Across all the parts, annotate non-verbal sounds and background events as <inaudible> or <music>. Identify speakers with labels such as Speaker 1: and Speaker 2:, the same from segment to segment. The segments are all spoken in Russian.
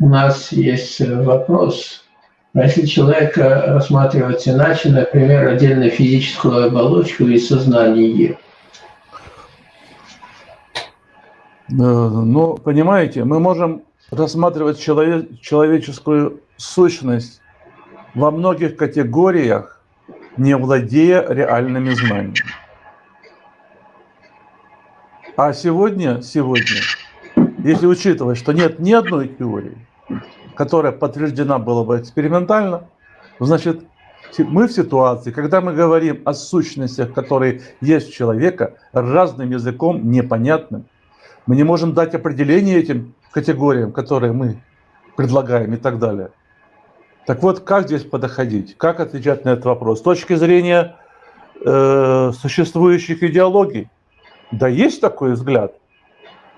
Speaker 1: У нас есть вопрос. А если человек рассматривать иначе, например, отдельно физическую оболочку и сознание?
Speaker 2: Э, ну, понимаете, мы можем рассматривать человек, человеческую сущность во многих категориях, не владея реальными знаниями. А сегодня, сегодня, если учитывать, что нет ни одной теории, которая подтверждена была бы экспериментально, значит, мы в ситуации, когда мы говорим о сущностях, которые есть у человека, разным языком, непонятным, мы не можем дать определение этим категориям, которые мы предлагаем и так далее. Так вот, как здесь подоходить? Как отвечать на этот вопрос? С точки зрения э, существующих идеологий, да, есть такой взгляд.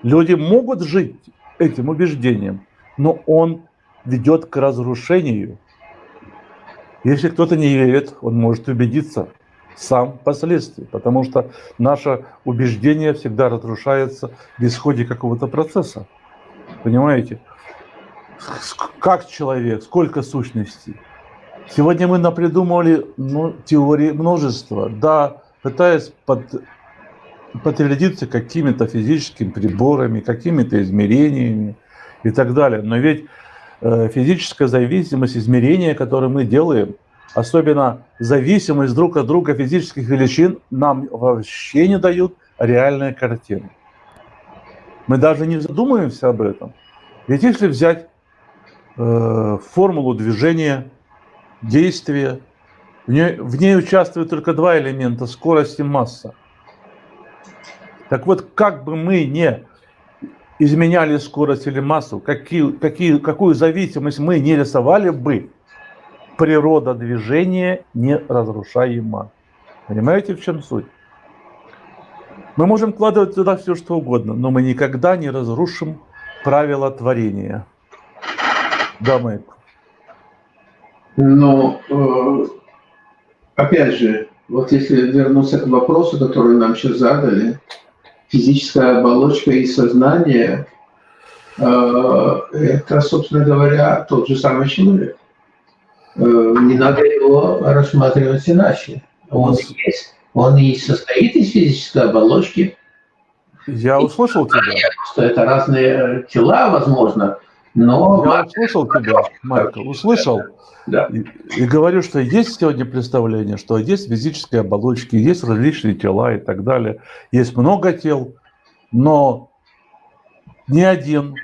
Speaker 2: Люди могут жить этим убеждением, но он ведет к разрушению. Если кто-то не верит, он может убедиться сам впоследствии, потому что наше убеждение всегда разрушается в исходе какого-то процесса. Понимаете? Как человек, сколько сущностей. Сегодня мы напридумывали ну, теории множества, да, пытаясь под, подтвердиться какими-то физическими приборами, какими-то измерениями и так далее. Но ведь э, физическая зависимость измерения, которые мы делаем, особенно зависимость друг от друга физических величин, нам вообще не дают реальные картины. Мы даже не задумываемся об этом. Ведь если взять э, формулу движения, действия, в ней, в ней участвуют только два элемента – скорость и масса. Так вот, как бы мы не изменяли скорость или массу, какие, какие, какую зависимость мы не рисовали бы, природа движения неразрушаема. Понимаете, в чем суть? Мы можем вкладывать туда все, что угодно, но мы никогда не разрушим правила творения. Да, Майк?
Speaker 1: Но, э, опять же, вот если вернуться к вопросу, который нам сейчас задали, физическая оболочка и сознание, э, это, собственно говоря, тот же самый человек. Э, не надо его рассматривать иначе. Он есть. Он и состоит из физической оболочки.
Speaker 2: Я услышал тебя.
Speaker 1: Что это разные тела, возможно, но...
Speaker 2: Я услышал тебя, Майкл, услышал. Да. И, и говорю, что есть сегодня представление, что есть физические оболочки, есть различные тела и так далее. Есть много тел, но ни один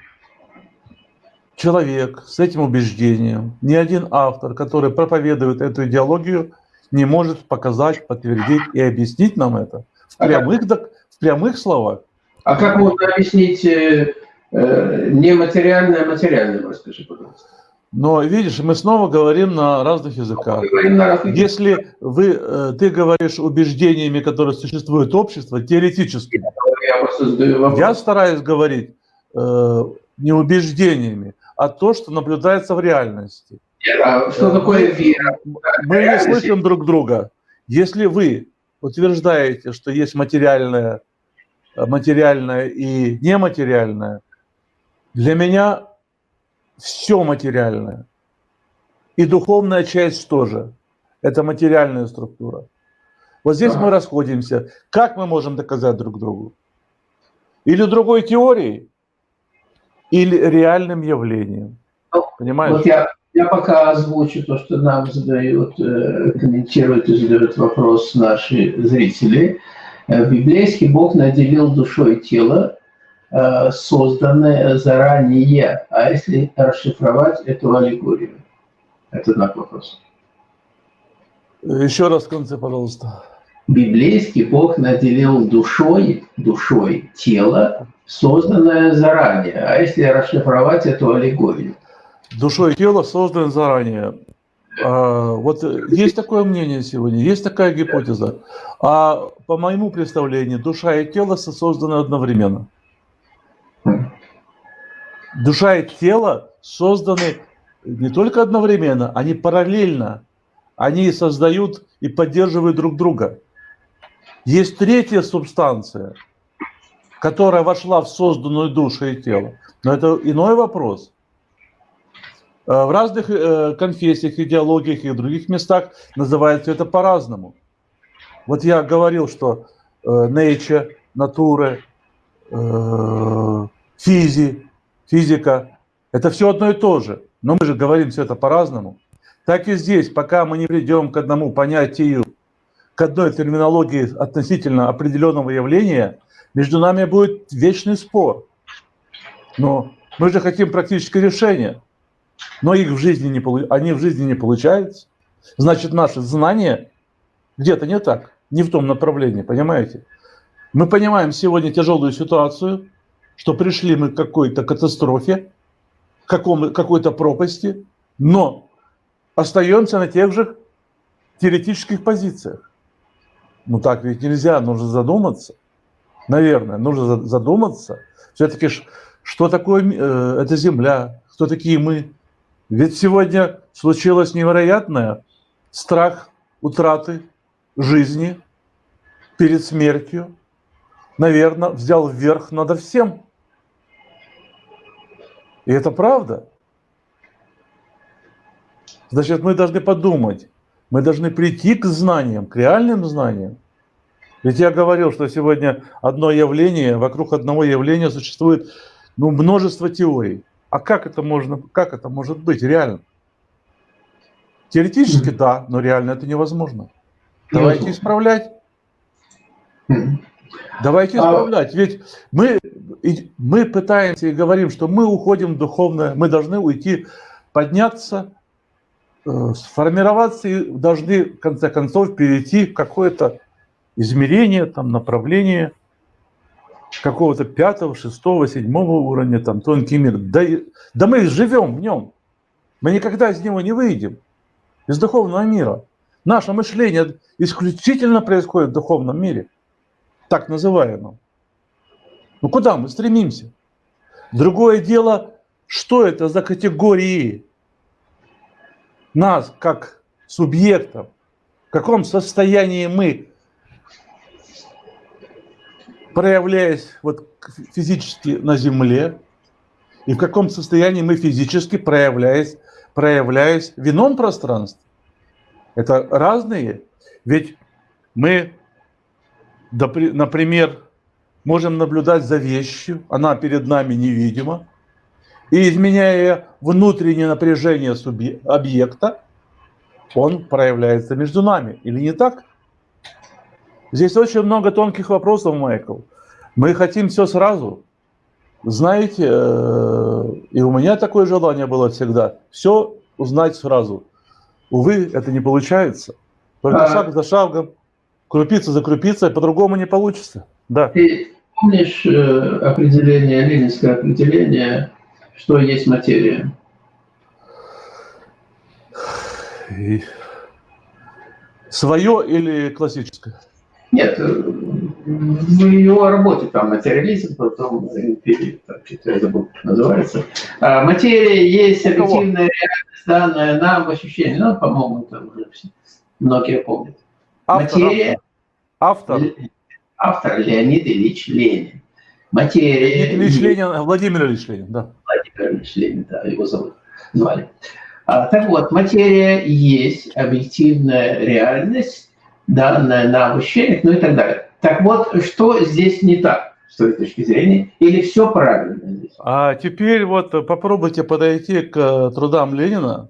Speaker 2: человек с этим убеждением, ни один автор, который проповедует эту идеологию, не может показать, подтвердить и объяснить нам это в прямых, в прямых словах.
Speaker 1: А как можно объяснить э нематериальное материальное, расскажи, пожалуйста.
Speaker 2: Но видишь, мы снова говорим на разных языках. На разных... Если вы, э, ты говоришь убеждениями, которые существуют общество, теоретически, я, я стараюсь говорить э, не убеждениями, а то, что наблюдается в реальности.
Speaker 1: А что такое вера?
Speaker 2: Мы не слышим друг друга. Если вы утверждаете, что есть материальное, материальное и нематериальное, для меня все материальное. И духовная часть тоже. Это материальная структура. Вот здесь мы расходимся. Как мы можем доказать друг другу? Или другой теорией, или реальным явлением. Ну, Понимаешь?
Speaker 1: Вот я, я пока озвучу то, что нам задают, э, комментируют и задают вопрос наши зрители. Э, библейский Бог наделил душой тело, э, созданное заранее. А если расшифровать эту аллегорию? Это знак вопроса.
Speaker 2: Еще раз в конце, пожалуйста.
Speaker 1: Библейский Бог наделил душой, душой тело, созданное заранее. А если расшифровать эту аллегорию?
Speaker 2: Душой тело созданы заранее. А, вот есть такое мнение сегодня, есть такая гипотеза. А по моему представлению, душа и тело созданы одновременно. Душа и тело созданы не только одновременно, они параллельно. Они создают и поддерживают друг друга. Есть третья субстанция – которая вошла в созданную душу и тело. Но это иной вопрос. в разных конфессиях, идеологиях и других местах называют это по-разному. Вот я говорил, что nature, натура, физи, физика – это все одно и то же. Но мы же говорим все это по-разному. Так и здесь, пока мы не придем к одному понятию, к одной терминологии относительно определенного явления, между нами будет вечный спор. Но мы же хотим практическое решение, но их в жизни не, они в жизни не получаются. Значит, наши знания где-то не так, не в том направлении, понимаете? Мы понимаем сегодня тяжелую ситуацию, что пришли мы к какой-то катастрофе, какой-то пропасти, но остаемся на тех же теоретических позициях. Ну так ведь нельзя, нужно задуматься. Наверное, нужно задуматься. Все-таки что такое э, эта земля, кто такие мы. Ведь сегодня случилось невероятное страх утраты жизни перед смертью, наверное, взял вверх над всем. И это правда. Значит, мы должны подумать, мы должны прийти к знаниям, к реальным знаниям. Ведь я говорил, что сегодня одно явление, вокруг одного явления существует ну, множество теорий. А как это, можно, как это может быть реально? Теоретически да, но реально это невозможно. Давайте исправлять. Давайте а исправлять. Ведь мы, мы пытаемся и говорим, что мы уходим в духовное, мы должны уйти, подняться, э, сформироваться и должны, в конце концов, перейти в какое-то измерение, там, направление какого-то пятого, шестого, седьмого уровня, там, тонкий мир. Да, да мы живем в нем. Мы никогда из него не выйдем, из духовного мира. Наше мышление исключительно происходит в духовном мире – так называемом. Ну куда мы стремимся? Другое дело, что это за категории нас как субъектов, в каком состоянии мы, проявляясь вот физически на Земле, и в каком состоянии мы физически проявляясь, проявляясь в ином пространстве. Это разные. Ведь мы Например, можем наблюдать за вещью, она перед нами невидима, и изменяя внутреннее напряжение объекта, он проявляется между нами. Или не так? Здесь очень много тонких вопросов, Майкл. Мы хотим все сразу. Знаете, э, и у меня такое желание было всегда. Все узнать сразу. Увы, это не получается. Только а... шаг за шагом, крупица за крупицей, по-другому не получится. Да.
Speaker 1: Ты помнишь э, определение, ленинское определение, что есть материя?
Speaker 2: И... Свое или классическое?
Speaker 1: Нет, э, в его работе там материализм, потом империя, там, я забыл, как называется. А, материя есть объективная реальность, данная нам в ощущении. Ну, по-моему, там уже многие помнят.
Speaker 2: Материя. Автор.
Speaker 1: Автор Леонид Ильич Ленин. Материя.
Speaker 2: Леонид Ильич Ленин, Владимир Ильич Ленин, да.
Speaker 1: Владимир Ильич Ленин, да, его зовут, звали. А, так вот, материя есть объективная реальность, данная на ощущениях, ну и так далее. Так вот, что здесь не так с той точки зрения, или все правильно здесь?
Speaker 2: А теперь вот попробуйте подойти к трудам Ленина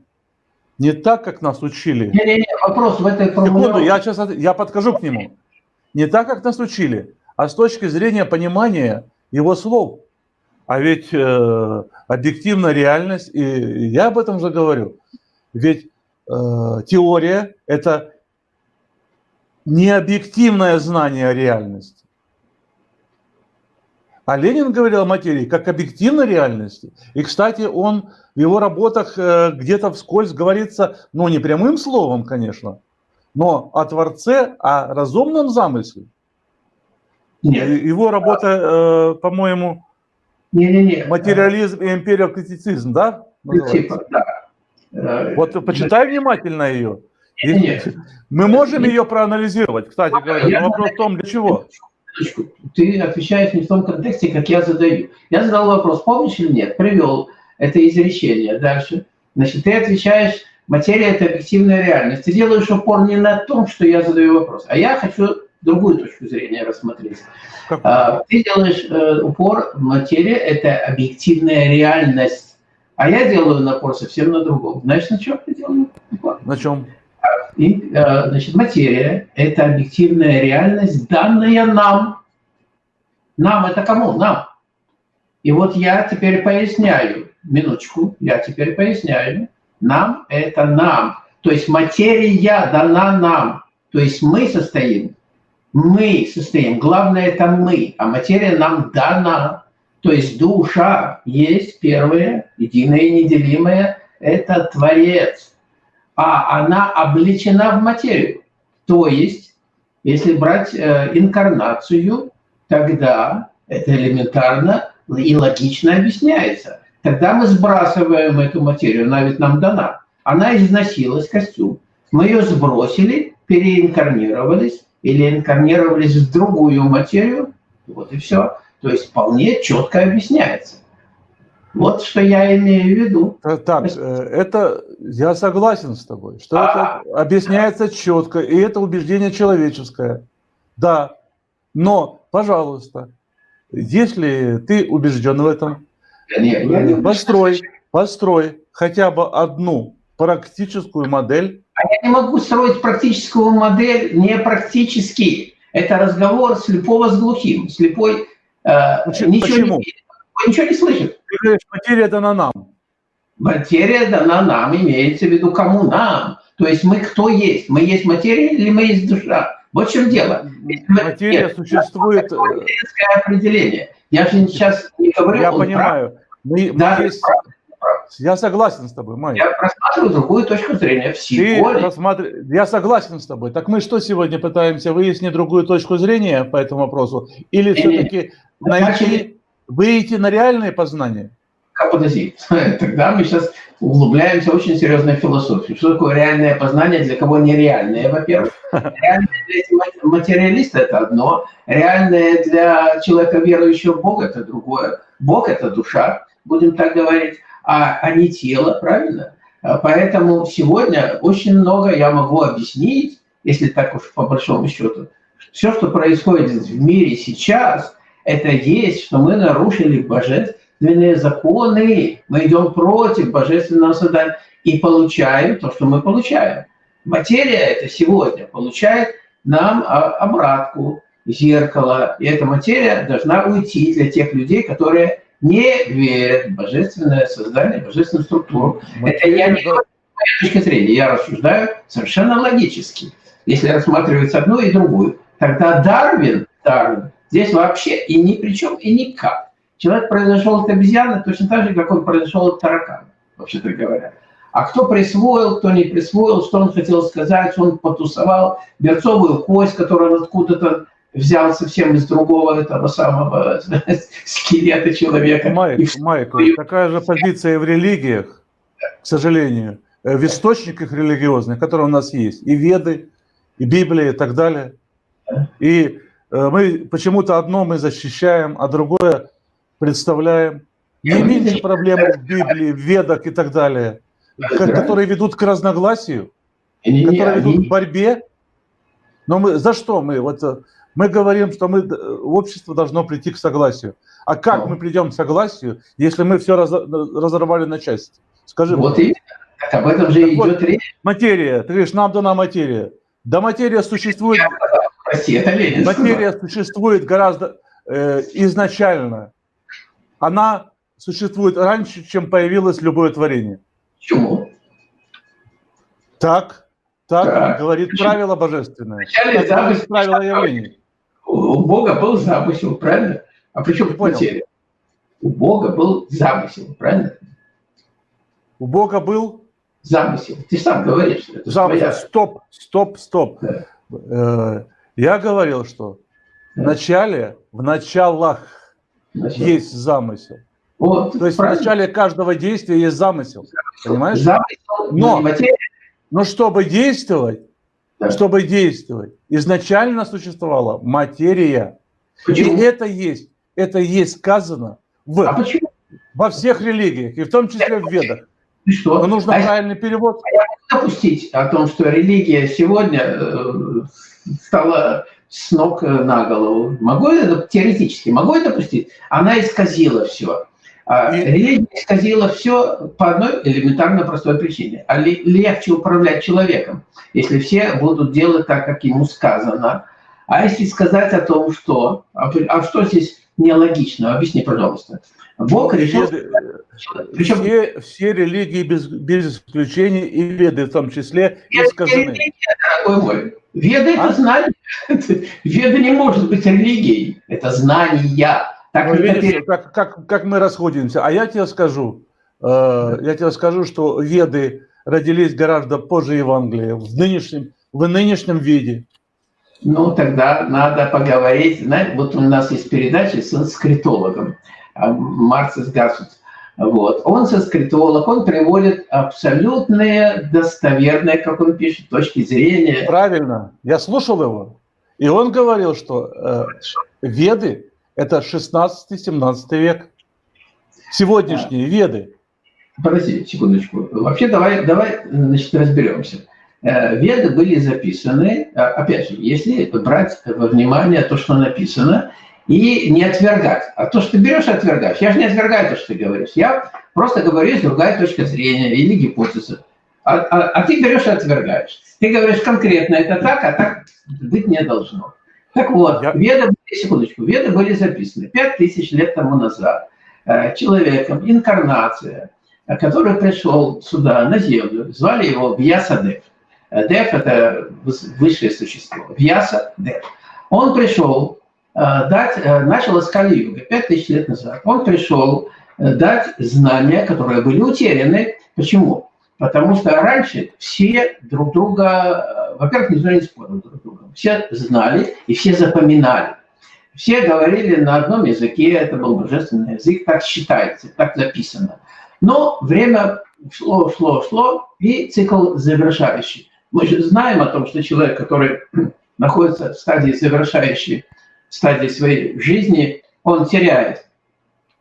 Speaker 2: не так, как нас учили.
Speaker 1: Не-не-не, вопрос в этой
Speaker 2: формулировке. я сейчас я подхожу к нему. Не так, как нас учили, а с точки зрения понимания его слов. А ведь э, объективная реальность, и я об этом уже говорю, ведь э, теория – это не объективное знание реальности. А Ленин говорил о материи как объективной реальности. И, кстати, он в его работах э, где-то вскользь говорится, ну, не прямым словом, конечно, но о Творце, о разумном замысле. Нет. Его работа, э, по-моему, материализм и империокритицизм, да?
Speaker 1: Типа, да.
Speaker 2: Э, вот почитай внимательно ее. Нет. Мы можем ее проанализировать, кстати говоря, но вопрос в том, для чего
Speaker 1: ты отвечаешь не в том контексте, как я задаю. Я задал вопрос, помнишь или нет? Привел это изречение. Дальше. Значит, ты отвечаешь, материя – это объективная реальность. Ты делаешь упор не на том, что я задаю вопрос, а я хочу другую точку зрения рассмотреть. А, ты делаешь э, упор, материя – это объективная реальность, а я делаю напор совсем на другом. Знаешь, на чем я делаю упор?
Speaker 2: На чем?
Speaker 1: И, э, значит, материя – это объективная реальность, данная нам. Нам – это кому? Нам. И вот я теперь поясняю, минуточку, я теперь поясняю. Нам – это нам. То есть материя дана нам. То есть мы состоим мы состоим. Главное – это мы, а материя нам дана. То есть душа есть первое, единое и неделимое – это Творец. А она обличена в материю. То есть, если брать э, инкарнацию, тогда это элементарно и логично объясняется. Тогда мы сбрасываем эту материю, она ведь нам дана. Она износилась, костюм. Мы ее сбросили, переинкарнировались, или инкарнировались в другую материю, вот и все. То есть вполне четко объясняется. Вот что я имею в виду.
Speaker 2: Так, э, это я согласен с тобой, что а, это объясняется четко, и это убеждение человеческое. Да, но, пожалуйста, если ты убежден в этом,
Speaker 1: нет, я не
Speaker 2: построй, построй хотя бы одну практическую модель
Speaker 1: а я не могу строить практическую модель не практически. Это разговор слепого с глухим. Слепой
Speaker 2: э, Почему? ничего,
Speaker 1: Не, ничего не слышит.
Speaker 2: Ты говоришь, материя дана нам.
Speaker 1: Материя дана нам, имеется в виду кому нам. То есть мы кто есть? Мы есть материя или мы есть душа? Вот в чем дело.
Speaker 2: Материя Нет, существует... Это
Speaker 1: определение. Я же сейчас не говорю...
Speaker 2: Я понимаю. Мы, мы есть... Я согласен с тобой, Майя.
Speaker 1: Я просматриваю другую точку зрения. Всего
Speaker 2: Ты просматр... Я согласен с тобой. Так мы что сегодня пытаемся выяснить другую точку зрения по этому вопросу? Или все-таки найти, выйти на реальное познание?
Speaker 1: Как подожди, <laughs> тогда мы сейчас углубляемся в очень серьезную философию. Что такое реальное познание, для кого нереальное, во-первых. <laughs> Реальное для материалиста – это одно, реальное для человека, верующего в Бога – это другое. Бог – это душа, будем так говорить а, а не тело, правильно? А, поэтому сегодня очень много я могу объяснить, если так уж по большому счету. Все, что происходит в мире сейчас, это есть, что мы нарушили божественные законы. Мы идем против божественного создания и получаем то, что мы получаем. Материя это сегодня получает нам а, обратку, зеркало. И эта материя должна уйти для тех людей, которые не верят в божественное создание, божественную структуру. Мы Это я не говорю точки зрения, я рассуждаю совершенно логически. Если рассматривать одну и другую, тогда Дарвин, Дарвин здесь вообще и ни при чем, и никак. Человек произошел от обезьяны точно так же, как он произошел от таракана, вообще-то говоря. А кто присвоил, кто не присвоил, что он хотел сказать, что он потусовал берцовую кость, которую он откуда-то взял совсем из другого этого самого <laughs> скелета человека.
Speaker 2: Майк, и... Майк, такая же позиция в религиях, к сожалению, э, в источниках религиозных, которые у нас есть, и Веды, и Библия, и так далее. И мы почему-то одно мы защищаем, а другое представляем. Не меньше проблем в Библии, в Ведах и так далее, которые ведут к разногласию, которые ведут к борьбе. Но мы за что мы? Вот э, мы говорим, что мы, общество должно прийти к согласию. А как ну. мы придем к согласию, если мы все раз, разорвали на части? Скажи
Speaker 1: вот мне. и об этом же так идет вот, речь.
Speaker 2: Материя, ты говоришь, нам дана материя. Да материя существует...
Speaker 1: Прости, это Ленин.
Speaker 2: Материя существует гораздо э, изначально. Она существует раньше, чем появилось любое творение.
Speaker 1: Почему?
Speaker 2: Так, так, так. говорит Почему? правило божественное.
Speaker 1: Вначале так говорит правило явлений. У Бога был замысел, правильно? А при чем материя? У Бога был замысел, правильно?
Speaker 2: У Бога был?
Speaker 1: Замысел. Ты сам говоришь.
Speaker 2: Это замысел. Твоя... Стоп, стоп, стоп. Да. Э, я говорил, что в начале, в началах Начало. есть замысел. Вот, То есть правильно. в начале каждого действия есть замысел. Замысел. Понимаешь? Замысел, но, но чтобы действовать, да. чтобы действовать. Изначально существовала материя. Почему? И это есть, это есть сказано в, а во всех религиях, и в том числе в Ведах.
Speaker 1: И что?
Speaker 2: Но нужно
Speaker 1: а
Speaker 2: правильный перевод.
Speaker 1: А я могу допустить о том, что религия сегодня э, стала с ног на голову. Могу это теоретически, могу это допустить? Она исказила все. А. Религия исказила все по одной элементарно простой причине. А легче управлять человеком, если все будут делать так, как ему сказано. А если сказать о том, что... А, а что здесь нелогично? Объясни, пожалуйста.
Speaker 2: Бог решил... Причем... Все, все религии без, без исключения и веды в том числе искажены. Религия,
Speaker 1: дорогой мой. Веды а? это знание. <laughs> Веда не может быть религией. Это знания.
Speaker 2: Так, ну, видишь, как, как, как мы расходимся. А я тебе скажу, э, я тебе скажу, что веды родились гораздо позже Евангелия, в нынешнем, в нынешнем виде.
Speaker 1: Ну, тогда надо поговорить. Знаете, вот у нас есть передача с санскритологом а, Марсис Гасут. Вот. Он санскритолог, он приводит абсолютные, достоверные, как он пишет, точки зрения.
Speaker 2: Правильно, я слушал его. И он говорил, что э, веды это 16-17 век. Сегодняшние а. веды.
Speaker 1: Подожди секундочку. Вообще давай, давай значит, разберемся. Э, веды были записаны, а, опять же, если брать во внимание то, что написано, и не отвергать. А то, что ты берешь и отвергаешь. Я же не отвергаю то, что ты говоришь. Я просто говорю, есть другая точка зрения или гипотеза. А, а, а ты берешь и отвергаешь. Ты говоришь конкретно это так, а так быть не должно. Так вот, Я... веды, секундочку, веды были записаны 5000 лет тому назад э, человеком, инкарнация, э, который пришел сюда, на Землю, звали его Вьясадев. Э, Дев – это высшее существо. Вьяса Дев. Он пришел дать, начал из Кали-юга 5000 лет назад. Он пришел дать знания, которые были утеряны. Почему? Потому что раньше все друг друга, во-первых, не спорил друг с другом. Все знали и все запоминали. Все говорили на одном языке, это был божественный язык, так считается, так записано. Но время шло, шло, шло, и цикл завершающий. Мы же знаем о том, что человек, который <clears throat> находится в стадии завершающей, стадии своей жизни, он теряет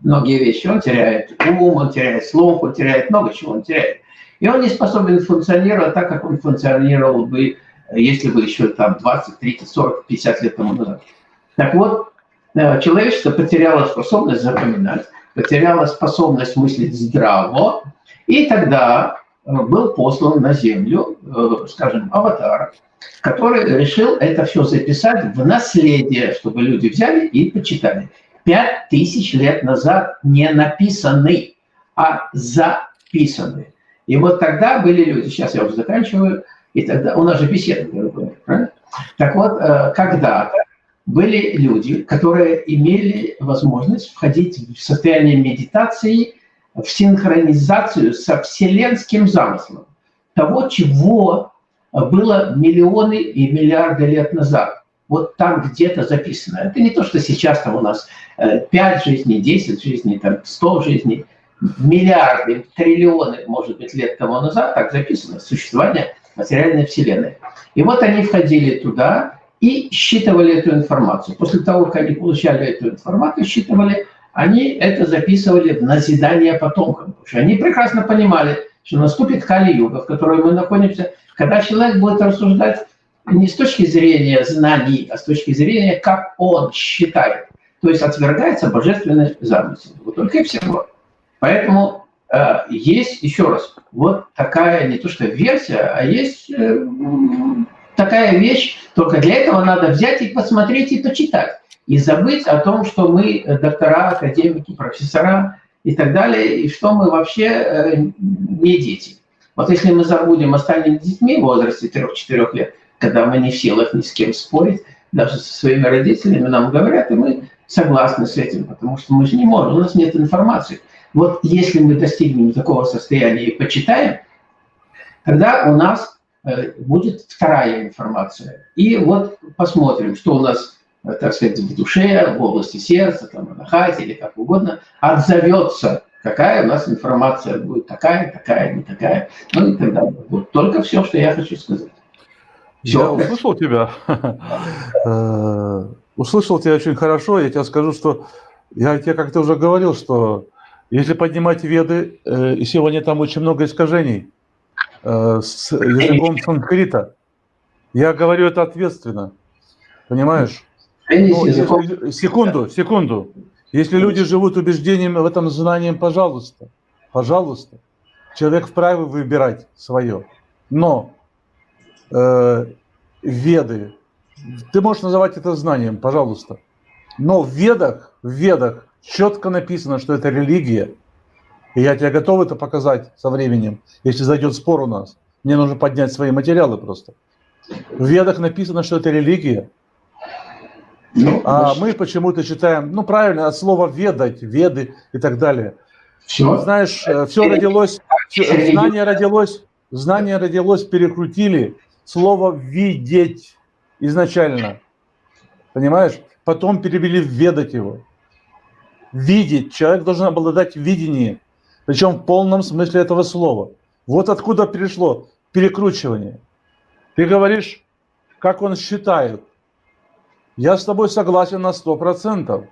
Speaker 1: многие вещи. Он теряет ум, он теряет слух, он теряет много чего, он теряет. И он не способен функционировать так, как он функционировал бы, если бы еще там 20, 30, 40, 50 лет тому назад. Так вот, э, человечество потеряло способность запоминать, потеряло способность мыслить здраво, и тогда э, был послан на Землю, э, скажем, аватар, который решил это все записать в наследие, чтобы люди взяли и почитали. Пять тысяч лет назад не написаны, а записаны. И вот тогда были люди, сейчас я уже заканчиваю, и тогда у нас же беседа, правильно? Так вот, э, когда-то были люди, которые имели возможность входить в состояние медитации, в синхронизацию со вселенским замыслом, того, чего было миллионы и миллиарды лет назад. Вот там где-то записано. Это не то, что сейчас там у нас 5 э, жизней, 10 жизней, там 100 жизней – миллиарды, триллионы, может быть, лет тому назад, так записано, существование материальной Вселенной. И вот они входили туда и считывали эту информацию. После того, как они получали эту информацию, считывали, они это записывали в назидание потомкам. Потому что они прекрасно понимали, что наступит Кали-юга, в которой мы находимся, когда человек будет рассуждать не с точки зрения знаний, а с точки зрения, как он считает. То есть отвергается божественный замысел. Вот только и всего. Поэтому э, есть, еще раз, вот такая не то что версия, а есть э, такая вещь, только для этого надо взять и посмотреть и почитать. И забыть о том, что мы доктора, академики, профессора и так далее, и что мы вообще э, не дети. Вот если мы забудем, останем детьми в возрасте 3-4 лет, когда мы не в силах ни с кем спорить, даже со своими родителями нам говорят, и мы согласны с этим, потому что мы же не можем, у нас нет информации. Вот если мы достигнем такого состояния и почитаем, тогда у нас э, будет вторая информация. И вот посмотрим, что у нас, так сказать, в душе, в области сердца, там, на хате или как угодно, отзовется, какая у нас информация будет, такая, такая, не такая, ну и так далее. Вот только все, что я хочу сказать.
Speaker 2: Все. Я услышал тебя. Э, услышал тебя очень хорошо. Я тебе скажу, что я тебе как-то уже говорил, что Если поднимать веды, э, и сегодня там очень много искажений э, с языком санскрита, я говорю это ответственно, понимаешь? Ну, секунду, секунду. Если люди живут убеждением в этом знанием, пожалуйста, пожалуйста, человек вправе выбирать свое. Но э, веды, ты можешь называть это знанием, пожалуйста. Но в ведах, в ведах четко написано, что это религия. И я тебе готов это показать со временем, если зайдет спор у нас. Мне нужно поднять свои материалы просто. В ведах написано, что это религия. Ну, а мы почему-то читаем, ну правильно, от слова ведать, веды и так далее. Все. Знаешь, э, все родилось, знание родилось, знание родилось, перекрутили слово видеть изначально. Понимаешь? Потом перевели в ведать его. Видеть. Человек должен обладать видением. Причем в полном смысле этого слова. Вот откуда перешло перекручивание. Ты говоришь, как он считает. Я с тобой согласен на сто процентов.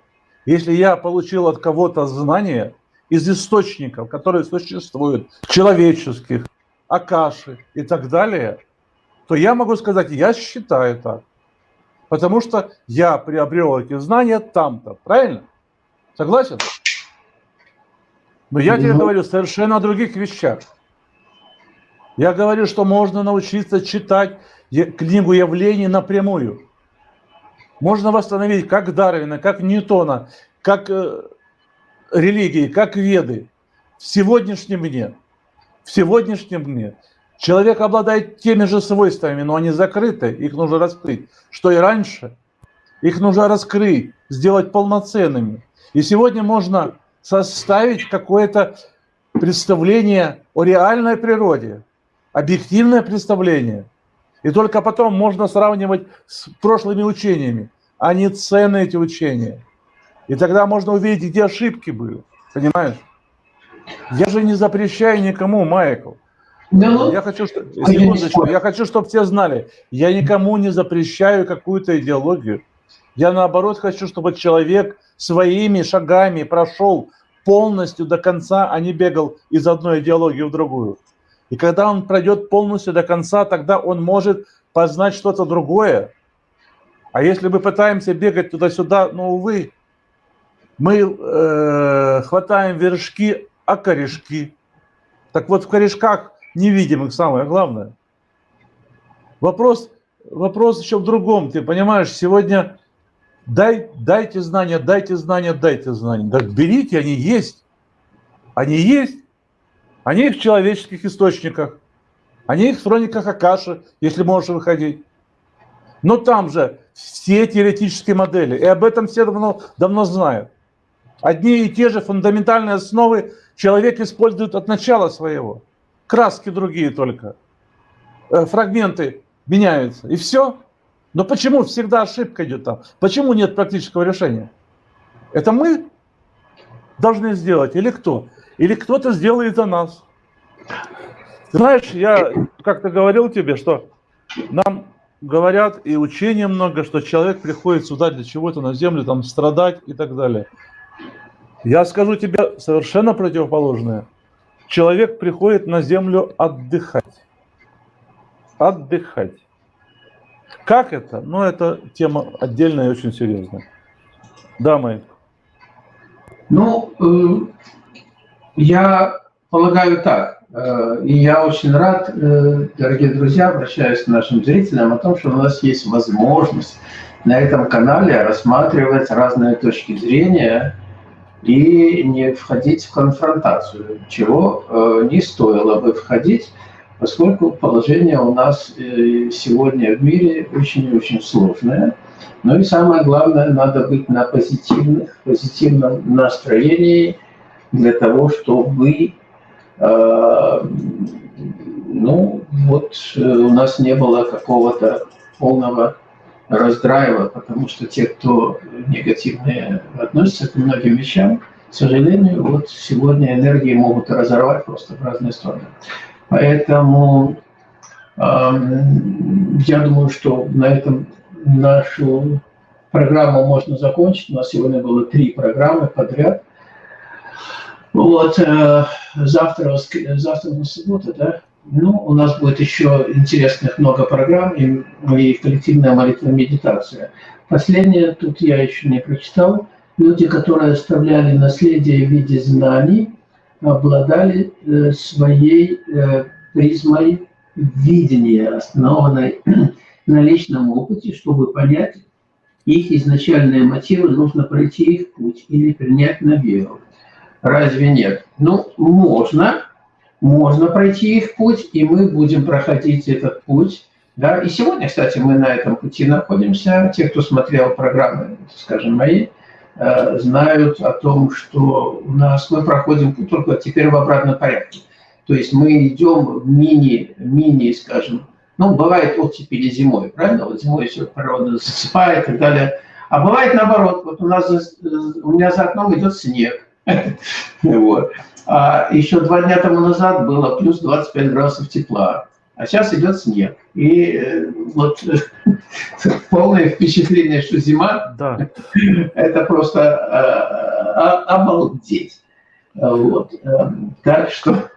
Speaker 2: Если я получил от кого-то знания из источников, которые существуют, человеческих, акаши и так далее, то я могу сказать, я считаю так. Потому что я приобрел эти знания там-то. Правильно? Согласен? Но я тебе ну. говорю совершенно о других вещах. Я говорю, что можно научиться читать книгу явлений напрямую. Можно восстановить как Дарвина, как Ньютона, как э, религии, как веды в сегодняшнем дне. В сегодняшнем дне. Человек обладает теми же свойствами, но они закрыты, их нужно раскрыть. Что и раньше, их нужно раскрыть, сделать полноценными. И сегодня можно составить какое-то представление о реальной природе, объективное представление – и только потом можно сравнивать с прошлыми учениями, а не цены эти учения. И тогда можно увидеть, где ошибки были. Понимаешь? Я же не запрещаю никому, Майкл. Ну, я хочу, что... Секундочку, я хочу, чтобы все знали, я никому не запрещаю какую-то идеологию. Я наоборот хочу, чтобы человек своими шагами прошел полностью до конца, а не бегал из одной идеологии в другую. И когда он пройдет полностью до конца, тогда он может познать что-то другое. А если мы пытаемся бегать туда-сюда, ну, увы, мы э, хватаем вершки, а корешки. Так вот, в корешках невидимых самое главное. Вопрос, вопрос еще в другом. Ты понимаешь, сегодня дай, дайте знания, дайте знания, дайте знания. Так берите, они есть. Они есть. Они в человеческих источниках. Они в хрониках Акаши, если можешь выходить. Но там же все теоретические модели. И об этом все давно, давно знают. Одни и те же фундаментальные основы человек использует от начала своего. Краски другие только. Э, фрагменты меняются. И все. Но почему всегда ошибка идет там? Почему нет практического решения? Это мы должны сделать или кто? Или кто-то сделает за нас. Знаешь, я как-то говорил тебе, что нам говорят и учения много, что человек приходит сюда для чего-то на землю, там страдать и так далее. Я скажу тебе совершенно противоположное. Человек приходит на землю отдыхать. Отдыхать. Как это? Ну, это тема отдельная и очень серьезная. Да, Майк.
Speaker 1: Ну, э, я полагаю так, э, и я очень рад, э, дорогие друзья, обращаюсь к нашим зрителям о том, что у нас есть возможность на этом канале рассматривать разные точки зрения и не входить в конфронтацию, чего э, не стоило бы входить, поскольку положение у нас сегодня в мире очень и очень сложное. Но и самое главное, надо быть на позитивных, позитивном настроении – для того, чтобы э, ну, вот э, у нас не было какого-то полного раздрайва, потому что те, кто негативно относятся к многим вещам, к сожалению, вот сегодня энергии могут разорвать просто в разные стороны. Поэтому э, я думаю, что на этом нашу программу можно закончить. У нас сегодня было три программы подряд – Вот, э, завтра, завтра на суббота, да? Ну, у нас будет еще интересных много программ и, и коллективная молитва медитация. Последнее, тут я еще не прочитал. Люди, которые оставляли наследие в виде знаний, обладали э, своей э, призмой видения, основанной <clears throat> на личном опыте, чтобы понять их изначальные мотивы, нужно пройти их путь или принять на веру. Разве нет? Ну, можно, можно пройти их путь, и мы будем проходить этот путь. Да? И сегодня, кстати, мы на этом пути находимся. Те, кто смотрел программы, скажем, мои, э, знают о том, что у нас мы проходим путь только теперь в обратном порядке. То есть мы идем в мини, мини, скажем, ну, бывает оттепели зимой, правильно? Вот зимой все природа засыпает и так далее. А бывает наоборот. Вот у нас у меня за окном идет снег. Вот. А еще два дня тому назад было плюс 25 градусов тепла, а сейчас идет снег. И э, вот <laughs> полное впечатление, что зима, да. <laughs> это просто а, а, обалдеть. Вот. Так что...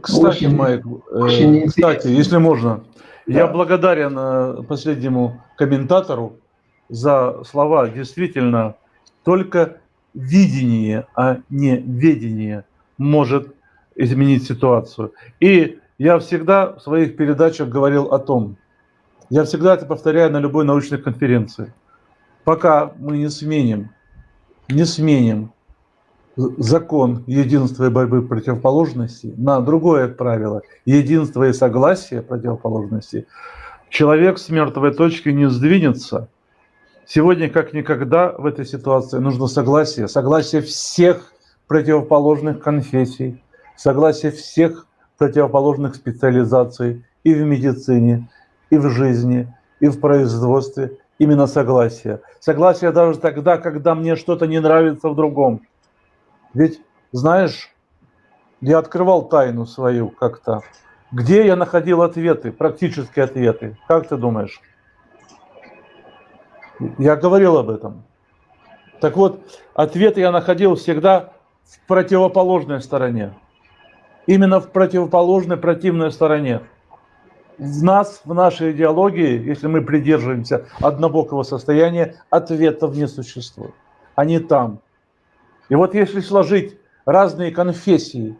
Speaker 2: Кстати, очень, Майк, э, очень кстати, если можно, да. я благодарен последнему комментатору за слова. Действительно, только видение, а не ведение может изменить ситуацию. И я всегда в своих передачах говорил о том, я всегда это повторяю на любой научной конференции, пока мы не сменим, не сменим закон единства и борьбы противоположностей на другое правило единство и согласие противоположностей, человек с мертвой точки не сдвинется – Сегодня, как никогда, в этой ситуации нужно согласие. Согласие всех противоположных конфессий, согласие всех противоположных специализаций и в медицине, и в жизни, и в производстве. Именно согласие. Согласие даже тогда, когда мне что-то не нравится в другом. Ведь, знаешь, я открывал тайну свою как-то. Где я находил ответы, практические ответы? Как ты думаешь? Я говорил об этом. Так вот, ответ я находил всегда в противоположной стороне. Именно в противоположной противной стороне. В нас, в нашей идеологии, если мы придерживаемся однобокого состояния, ответов не существует. Они там. И вот если сложить разные конфессии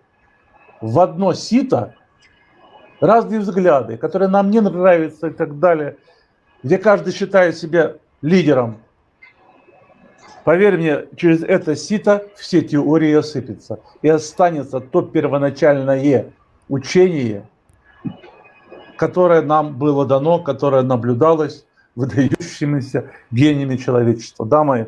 Speaker 2: в одно сито, разные взгляды, которые нам не нравятся и так далее, где каждый считает себя лидером. Поверь мне, через это сито все теории осыпятся. И останется то первоначальное учение, которое нам было дано, которое наблюдалось выдающимися гениями человечества. Да, мои?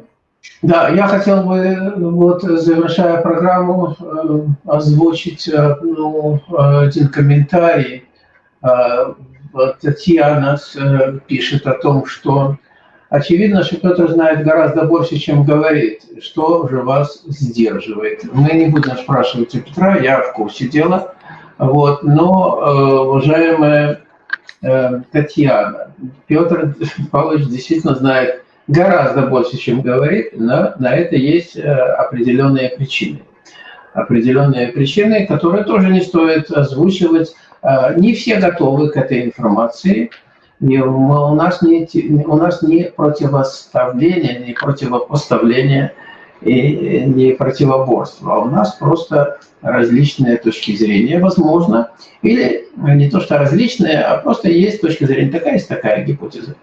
Speaker 1: Да, я хотел бы, вот, завершая программу, э, озвучить э, ну, один комментарий. Э, Татьяна пишет о том, что Очевидно, что Петр знает гораздо больше, чем говорит. Что же вас сдерживает? Мы не будем спрашивать у Петра, я в курсе дела. Вот, но, э, уважаемая э, Татьяна, Петр Павлович действительно знает гораздо больше, чем говорит, но на это есть э, определенные причины. Определенные причины, которые тоже не стоит озвучивать. Не все готовы к этой информации – и у нас не, у нас не противоставление, не противопоставление и не противоборство, а у нас просто различные точки зрения, возможно, или не то, что различные, а просто есть точка зрения. Такая, есть такая гипотеза.